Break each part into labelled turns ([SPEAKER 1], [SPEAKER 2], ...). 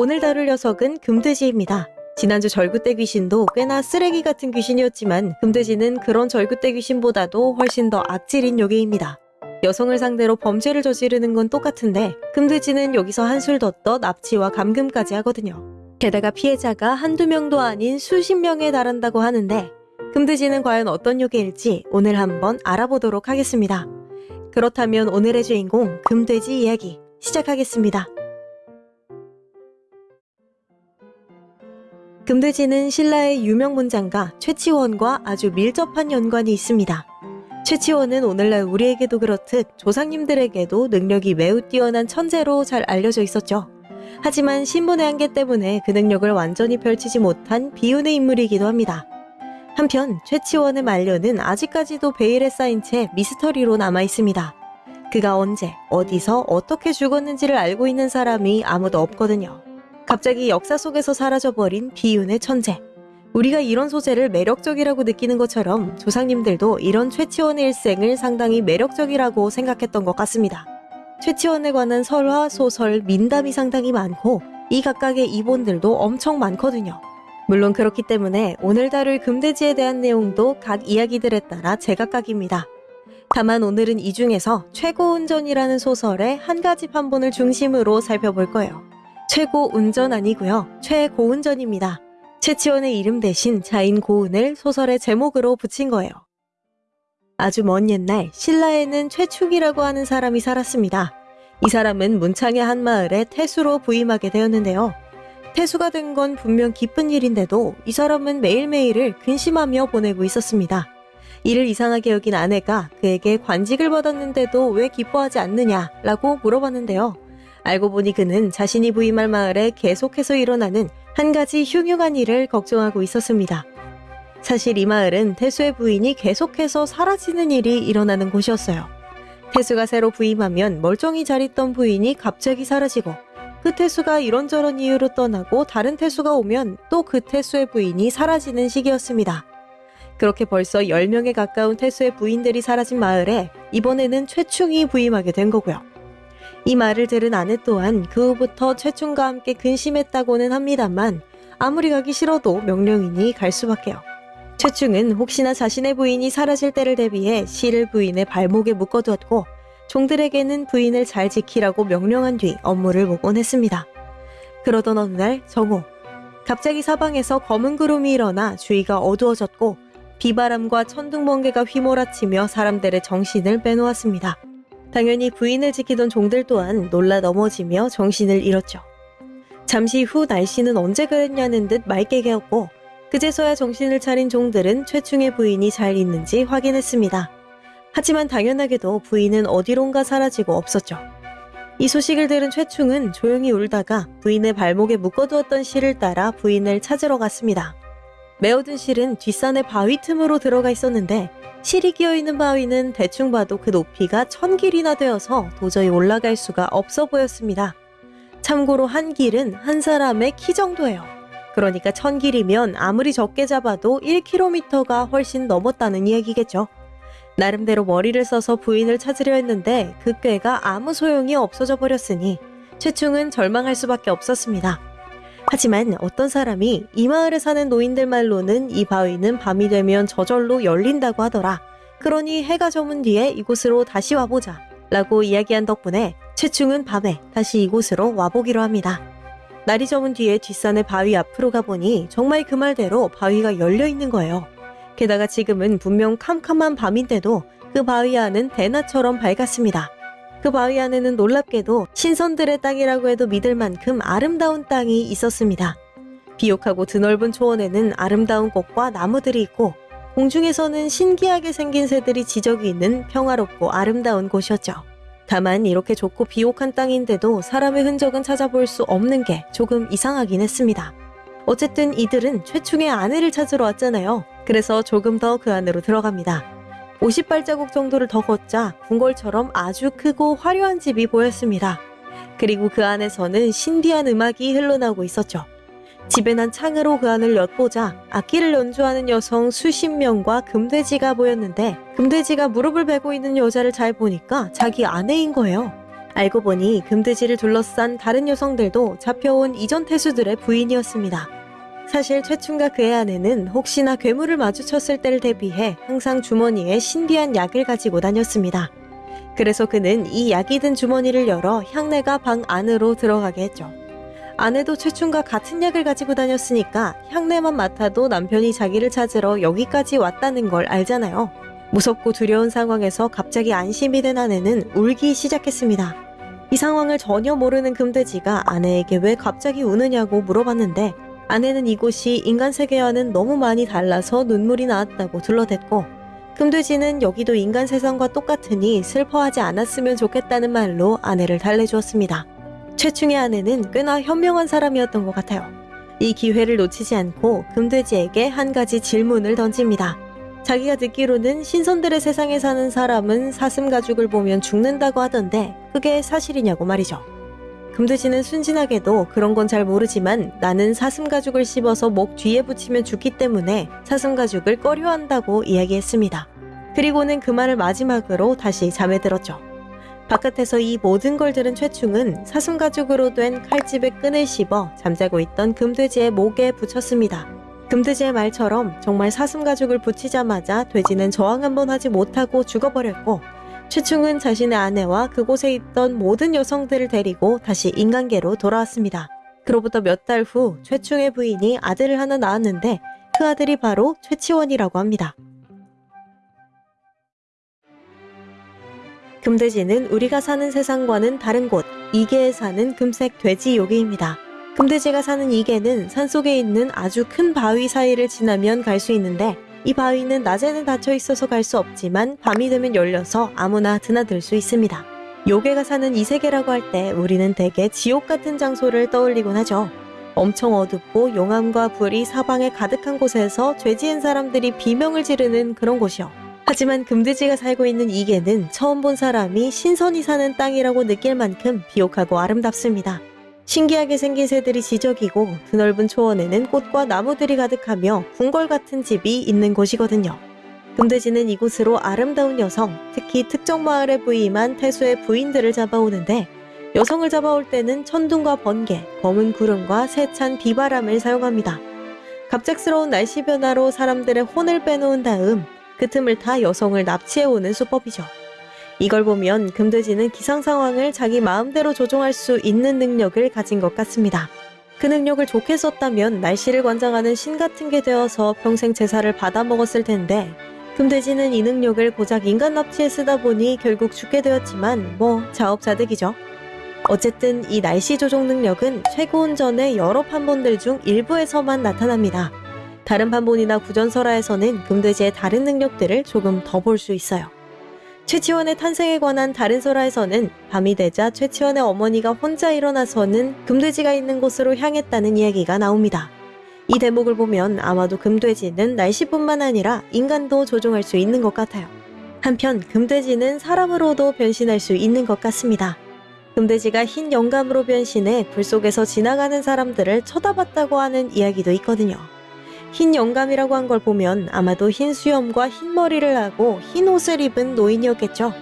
[SPEAKER 1] 오늘 다룰 녀석은 금돼지입니다. 지난주 절구대 귀신도 꽤나 쓰레기 같은 귀신이었지만 금돼지는 그런 절구대 귀신보다도 훨씬 더 악질인 요괴입니다. 여성을 상대로 범죄를 저지르는 건 똑같은데 금돼지는 여기서 한술 더 떠 납치와 감금까지 하거든요. 게다가 피해자가 한두 명도 아닌 수십 명에 달한다고 하는데 금돼지는 과연 어떤 요괴일지 오늘 한번 알아보도록 하겠습니다. 그렇다면 오늘의 주인공 금돼지 이야기 시작하겠습니다. 금돼지는 신라의 유명 문장가 최치원과 아주 밀접한 연관이 있습니다. 최치원은 오늘날 우리에게도 그렇듯 조상님들에게도 능력이 매우 뛰어난 천재로 잘 알려져 있었죠. 하지만 신분의 한계 때문에 그 능력을 완전히 펼치지 못한 비운의 인물이기도 합니다. 한편 최치원의 만료는 아직까지도 베일에 쌓인 채 미스터리로 남아 있습니다. 그가 언제, 어디서, 어떻게 죽었는지를 알고 있는 사람이 아무도 없거든요. 갑자기 역사 속에서 사라져버린 비운의 천재. 우리가 이런 소재를 매력적이라고 느끼는 것처럼 조상님들도 이런 최치원의 일생을 상당히 매력적이라고 생각했던 것 같습니다. 최치원에 관한 설화, 소설, 민담이 상당히 많고 이 각각의 이본들도 엄청 많거든요. 물론 그렇기 때문에 오늘 다룰 금돼지에 대한 내용도 각 이야기들에 따라 제각각입니다. 다만 오늘은 이 중에서 최고 운전이라는 소설의 한 가지 판본을 중심으로 살펴볼 거예요. 최고 운전 아니고요. 최고운전입니다. 최치원의 이름 대신 자인 고운을 소설의 제목으로 붙인 거예요. 아주 먼 옛날 신라에는 최축이라고 하는 사람이 살았습니다. 이 사람은 문창의 한 마을에 태수로 부임하게 되었는데요. 태수가 된 건 분명 기쁜 일인데도 이 사람은 매일매일을 근심하며 보내고 있었습니다. 이를 이상하게 여긴 아내가 그에게 관직을 받았는데도 왜 기뻐하지 않느냐라고 물어봤는데요. 알고 보니 그는 자신이 부임할 마을에 계속해서 일어나는 한 가지 흉흉한 일을 걱정하고 있었습니다. 사실 이 마을은 태수의 부인이 계속해서 사라지는 일이 일어나는 곳이었어요. 태수가 새로 부임하면 멀쩡히 잘 있던 부인이 갑자기 사라지고 그 태수가 이런저런 이유로 떠나고 다른 태수가 오면 또 그 태수의 부인이 사라지는 시기였습니다. 그렇게 벌써 10명에 가까운 태수의 부인들이 사라진 마을에 이번에는 최충이 부임하게 된 거고요. 이 말을 들은 아내 또한 그 후부터 최충과 함께 근심했다고는 합니다만 아무리 가기 싫어도 명령이니 갈 수밖에요. 최충은 혹시나 자신의 부인이 사라질 때를 대비해 실을 부인의 발목에 묶어두었고 종들에게는 부인을 잘 지키라고 명령한 뒤 업무를 복원했습니다. 그러던 어느 날 정오 갑자기 사방에서 검은 구름이 일어나 주위가 어두워졌고 비바람과 천둥번개가 휘몰아치며 사람들의 정신을 빼놓았습니다. 당연히 부인을 지키던 종들 또한 놀라 넘어지며 정신을 잃었죠. 잠시 후 날씨는 언제 그랬냐는 듯 맑게 개었고 그제서야 정신을 차린 종들은 최충의 부인이 잘 있는지 확인했습니다. 하지만 당연하게도 부인은 어디론가 사라지고 없었죠. 이 소식을 들은 최충은 조용히 울다가 부인의 발목에 묶어두었던 실을 따라 부인을 찾으러 갔습니다. 메어든 실은 뒷산의 바위 틈으로 들어가 있었는데 실이 끼어있는 바위는 대충 봐도 그 높이가 천 길이나 되어서 도저히 올라갈 수가 없어 보였습니다. 참고로 한 길은 한 사람의 키 정도예요. 그러니까 천 길이면 아무리 적게 잡아도 1km가 훨씬 넘었다는 이야기겠죠. 나름대로 머리를 써서 부인을 찾으려 했는데 그 꾀가 아무 소용이 없어져 버렸으니 최충은 절망할 수밖에 없었습니다. 하지만 어떤 사람이 이 마을에 사는 노인들 말로는 이 바위는 밤이 되면 저절로 열린다고 하더라. 그러니 해가 저문 뒤에 이곳으로 다시 와보자. 라고 이야기한 덕분에 최충은 밤에 다시 이곳으로 와보기로 합니다. 날이 저문 뒤에 뒷산의 바위 앞으로 가보니 정말 그 말대로 바위가 열려 있는 거예요. 게다가 지금은 분명 캄캄한 밤인데도 그 바위 안은 대낮처럼 밝았습니다. 그 바위 안에는 놀랍게도 신선들의 땅이라고 해도 믿을 만큼 아름다운 땅이 있었습니다. 비옥하고 드넓은 초원에는 아름다운 꽃과 나무들이 있고 공중에서는 신기하게 생긴 새들이 지적이 있는 평화롭고 아름다운 곳이었죠. 다만 이렇게 좁고 비옥한 땅인데도 사람의 흔적은 찾아볼 수 없는 게 조금 이상하긴 했습니다. 어쨌든 이들은 최충의 아내를 찾으러 왔잖아요. 그래서 조금 더 그 안으로 들어갑니다. 50발자국 정도를 더 걷자 궁궐처럼 아주 크고 화려한 집이 보였습니다. 그리고 그 안에서는 신비한 음악이 흘러나오고 있었죠. 집에 난 창으로 그 안을 엿보자 악기를 연주하는 여성 수십 명과 금돼지가 보였는데 금돼지가 무릎을 베고 있는 여자를 잘 보니까 자기 아내인 거예요. 알고 보니 금돼지를 둘러싼 다른 여성들도 잡혀온 이전 태수들의 부인이었습니다. 사실 최충과 그의 아내는 혹시나 괴물을 마주쳤을 때를 대비해 항상 주머니에 신비한 약을 가지고 다녔습니다. 그래서 그는 이 약이 든 주머니를 열어 향내가 방 안으로 들어가게 했죠. 아내도 최충과 같은 약을 가지고 다녔으니까 향내만 맡아도 남편이 자기를 찾으러 여기까지 왔다는 걸 알잖아요. 무섭고 두려운 상황에서 갑자기 안심이 된 아내는 울기 시작했습니다. 이 상황을 전혀 모르는 금돼지가 아내에게 왜 갑자기 우느냐고 물어봤는데 아내는 이곳이 인간 세계와는 너무 많이 달라서 눈물이 나왔다고 둘러댔고 금돼지는 여기도 인간 세상과 똑같으니 슬퍼하지 않았으면 좋겠다는 말로 아내를 달래주었습니다. 최충의 아내는 꽤나 현명한 사람이었던 것 같아요. 이 기회를 놓치지 않고 금돼지에게 한 가지 질문을 던집니다. 자기가 듣기로는 신선들의 세상에 사는 사람은 사슴 가죽을 보면 죽는다고 하던데 그게 사실이냐고 말이죠. 금돼지는 순진하게도 그런 건 잘 모르지만 나는 사슴 가죽을 씹어서 목 뒤에 붙이면 죽기 때문에 사슴 가죽을 꺼려한다고 이야기했습니다. 그리고는 그 말을 마지막으로 다시 잠에 들었죠. 바깥에서 이 모든 걸 들은 최충은 사슴 가죽으로 된 칼집의 끈을 씹어 잠자고 있던 금돼지의 목에 붙였습니다. 금돼지의 말처럼 정말 사슴 가죽을 붙이자마자 돼지는 저항 한번 하지 못하고 죽어버렸고 최충은 자신의 아내와 그곳에 있던 모든 여성들을 데리고 다시 인간계로 돌아왔습니다. 그로부터 몇 달 후 최충의 부인이 아들을 하나 낳았는데 그 아들이 바로 최치원이라고 합니다. 금돼지는 우리가 사는 세상과는 다른 곳, 이계에 사는 금색 돼지 요괴입니다. 금돼지가 사는 이계는 산속에 있는 아주 큰 바위 사이를 지나면 갈 수 있는데 이 바위는 낮에는 닫혀 있어서 갈 수 없지만 밤이 되면 열려서 아무나 드나들 수 있습니다. 요괴가 사는 이 세계라고 할 때 우리는 대개 지옥 같은 장소를 떠올리곤 하죠. 엄청 어둡고 용암과 불이 사방에 가득한 곳에서 죄 지은 사람들이 비명을 지르는 그런 곳이요. 하지만 금돼지가 살고 있는 이계는 처음 본 사람이 신선이 사는 땅이라고 느낄 만큼 비옥하고 아름답습니다. 신기하게 생긴 새들이 지적이고 드넓은 초원에는 꽃과 나무들이 가득하며 궁궐 같은 집이 있는 곳이거든요. 금돼지는 이곳으로 아름다운 여성, 특히 특정 마을에 부임한 태수의 부인들을 잡아오는데 여성을 잡아올 때는 천둥과 번개, 검은 구름과 세찬 비바람을 사용합니다. 갑작스러운 날씨 변화로 사람들의 혼을 빼놓은 다음 그 틈을 타 여성을 납치해오는 수법이죠. 이걸 보면 금돼지는 기상 상황을 자기 마음대로 조종할 수 있는 능력을 가진 것 같습니다. 그 능력을 좋게 썼다면 날씨를 관장하는 신 같은 게 되어서 평생 제사를 받아 먹었을 텐데 금돼지는 이 능력을 고작 인간 납치에 쓰다 보니 결국 죽게 되었지만 뭐 자업자득이죠. 어쨌든 이 날씨 조종 능력은 최고운전의 여러 판본들 중 일부에서만 나타납니다. 다른 판본이나 구전설화에서는 금돼지의 다른 능력들을 조금 더 볼 수 있어요. 최치원의 탄생에 관한 다른 설화에서는 밤이 되자 최치원의 어머니가 혼자 일어나서는 금돼지가 있는 곳으로 향했다는 이야기가 나옵니다. 이 대목을 보면 아마도 금돼지는 날씨뿐만 아니라 인간도 조종할 수 있는 것 같아요. 한편 금돼지는 사람으로도 변신할 수 있는 것 같습니다. 금돼지가 흰 영감으로 변신해 불 속에서 지나가는 사람들을 쳐다봤다고 하는 이야기도 있거든요. 흰 영감이라고 한 걸 보면 아마도 흰 수염과 흰 머리를 하고 흰 옷을 입은 노인이었겠죠.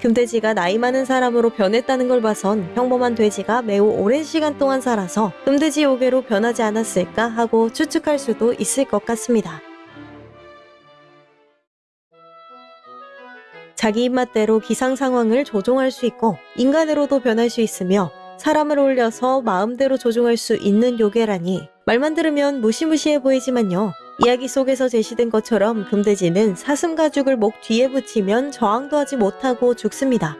[SPEAKER 1] 금돼지가 나이 많은 사람으로 변했다는 걸 봐선 평범한 돼지가 매우 오랜 시간 동안 살아서 금돼지 요괴로 변하지 않았을까 하고 추측할 수도 있을 것 같습니다. 자기 입맛대로 기상 상황을 조종할 수 있고 인간으로도 변할 수 있으며 사람을 올려서 마음대로 조종할 수 있는 요괴라니 말만 들으면 무시무시해 보이지만요. 이야기 속에서 제시된 것처럼 금돼지는 사슴 가죽을 목 뒤에 붙이면 저항도 하지 못하고 죽습니다.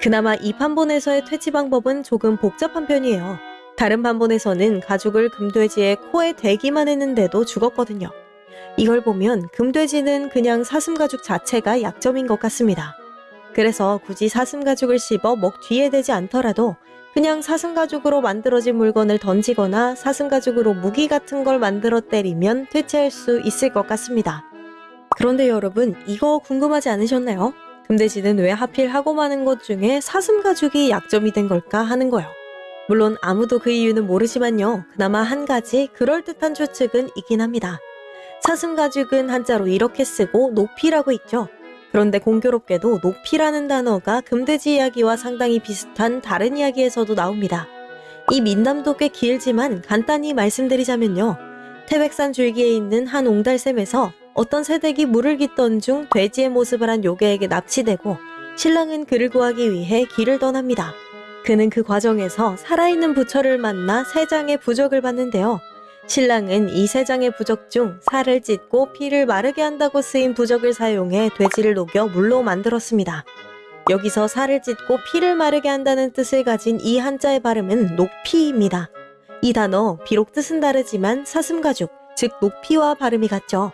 [SPEAKER 1] 그나마 이 판본에서의 퇴치 방법은 조금 복잡한 편이에요. 다른 판본에서는 가죽을 금돼지의 코에 대기만 했는데도 죽었거든요. 이걸 보면 금돼지는 그냥 사슴 가죽 자체가 약점인 것 같습니다. 그래서 굳이 사슴 가죽을 씹어 목 뒤에 대지 않더라도 그냥 사슴 가죽으로 만들어진 물건을 던지거나 사슴 가죽으로 무기 같은 걸 만들어 때리면 퇴치할 수 있을 것 같습니다. 그런데 여러분, 이거 궁금하지 않으셨나요? 금돼지는 왜 하필 하고 많은 것 중에 사슴 가죽이 약점이 된 걸까 하는 거요. 물론 아무도 그 이유는 모르지만요. 그나마 한 가지 그럴듯한 추측은 있긴 합니다. 사슴 가죽은 한자로 이렇게 쓰고 높이라고 있죠. 그런데 공교롭게도 높이라는 단어가 금돼지 이야기와 상당히 비슷한 다른 이야기에서도 나옵니다. 이 민담도 꽤 길지만 간단히 말씀드리자면요. 태백산 줄기에 있는 한 옹달샘에서 어떤 새댁이 물을 깃던 중 돼지의 모습을 한 요괴에게 납치되고 신랑은 그를 구하기 위해 길을 떠납니다. 그는 그 과정에서 살아있는 부처를 만나 세 장의 부적을 받는데요. 신랑은 이 세 장의 부적 중 살을 찢고 피를 마르게 한다고 쓰인 부적을 사용해 돼지를 녹여 물로 만들었습니다. 여기서 살을 찢고 피를 마르게 한다는 뜻을 가진 이 한자의 발음은 녹피입니다. 이 단어 비록 뜻은 다르지만 사슴가죽, 즉 녹피와 발음이 같죠.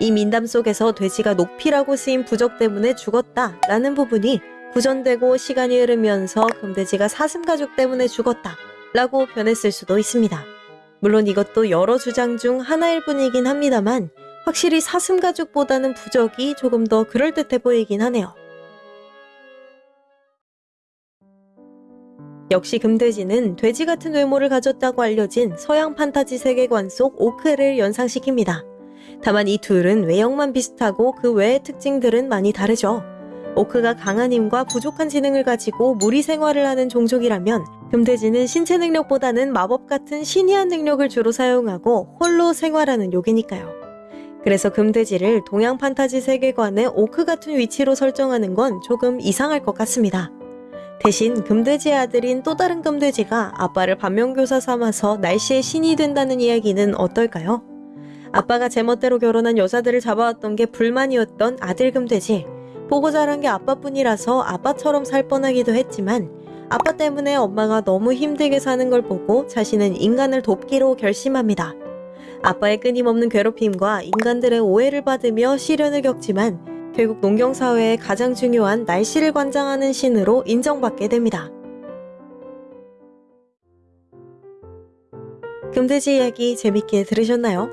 [SPEAKER 1] 이 민담 속에서 돼지가 녹피라고 쓰인 부적 때문에 죽었다 라는 부분이 구전되고 시간이 흐르면서 금돼지가 사슴가죽 때문에 죽었다 라고 변했을 수도 있습니다. 물론 이것도 여러 주장 중 하나일 뿐이긴 합니다만 확실히 사슴가죽보다는 부적이 조금 더 그럴듯해 보이긴 하네요. 역시 금돼지는 돼지 같은 외모를 가졌다고 알려진 서양 판타지 세계관 속 오크를 연상시킵니다. 다만 이 둘은 외형만 비슷하고 그 외의 특징들은 많이 다르죠. 오크가 강한 힘과 부족한 지능을 가지고 무리 생활을 하는 종족이라면 금돼지는 신체 능력보다는 마법 같은 신이한 능력을 주로 사용하고 홀로 생활하는 요괴니까요. 그래서 금돼지를 동양 판타지 세계관의 오크 같은 위치로 설정하는 건 조금 이상할 것 같습니다. 대신 금돼지의 아들인 또 다른 금돼지가 아빠를 반면교사 삼아서 날씨의 신이 된다는 이야기는 어떨까요? 아빠가 제멋대로 결혼한 여자들을 잡아왔던 게 불만이었던 아들 금돼지. 보고 자란 게 아빠뿐이라서 아빠처럼 살 뻔하기도 했지만 아빠 때문에 엄마가 너무 힘들게 사는 걸 보고 자신은 인간을 돕기로 결심합니다. 아빠의 끊임없는 괴롭힘과 인간들의 오해를 받으며 시련을 겪지만 결국 농경사회의 가장 중요한 날씨를 관장하는 신으로 인정받게 됩니다. 금돼지 이야기 재밌게 들으셨나요?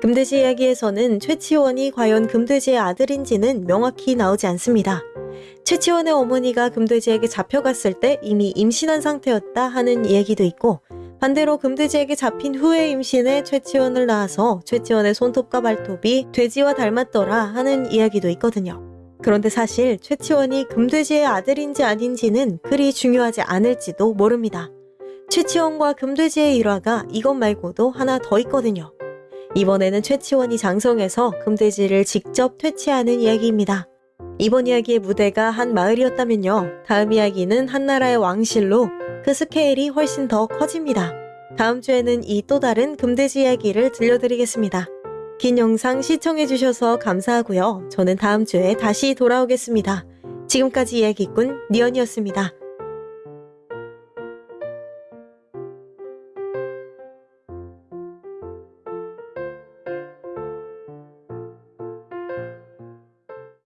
[SPEAKER 1] 금돼지 이야기에서는 최치원이 과연 금돼지의 아들인지는 명확히 나오지 않습니다. 최치원의 어머니가 금돼지에게 잡혀갔을 때 이미 임신한 상태였다 하는 이야기도 있고 반대로 금돼지에게 잡힌 후에 임신해 최치원을 낳아서 최치원의 손톱과 발톱이 돼지와 닮았더라 하는 이야기도 있거든요. 그런데 사실 최치원이 금돼지의 아들인지 아닌지는 그리 중요하지 않을지도 모릅니다. 최치원과 금돼지의 일화가 이것 말고도 하나 더 있거든요. 이번에는 최치원이 장성해서 금돼지를 직접 퇴치하는 이야기입니다. 이번 이야기의 무대가 한 마을이었다면요. 다음 이야기는 한 나라의 왕실로 그 스케일이 훨씬 더 커집니다. 다음 주에는 이 또 다른 금돼지 이야기를 들려드리겠습니다. 긴 영상 시청해주셔서 감사하고요. 저는 다음 주에 다시 돌아오겠습니다. 지금까지 이야기꾼 니언이었습니다.